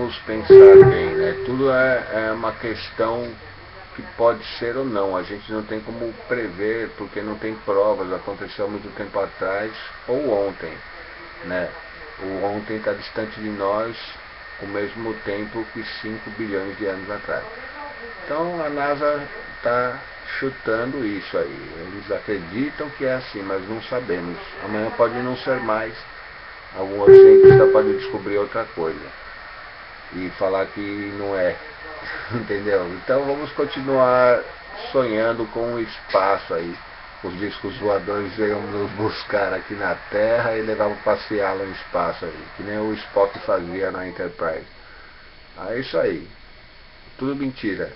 Vamos pensar bem, né? Tudo é, é uma questão que pode ser ou não. A gente não tem como prever, porque não tem provas. Aconteceu há muito tempo atrás ou ontem. Né? O ontem está distante de nós o mesmo tempo que 5 bilhões de anos atrás. Então a NASA está chutando isso aí. Eles acreditam que é assim, mas não sabemos. Amanhã pode não ser mais. Algum cientista pode descobrir outra coisa. E falar que não é. Entendeu? Então vamos continuar sonhando com o espaço aí. Os discos voadores iam nos buscar aqui na Terra e levavam passear lá no espaço aí, que nem o Spock fazia na Enterprise. É isso aí. Tudo mentira.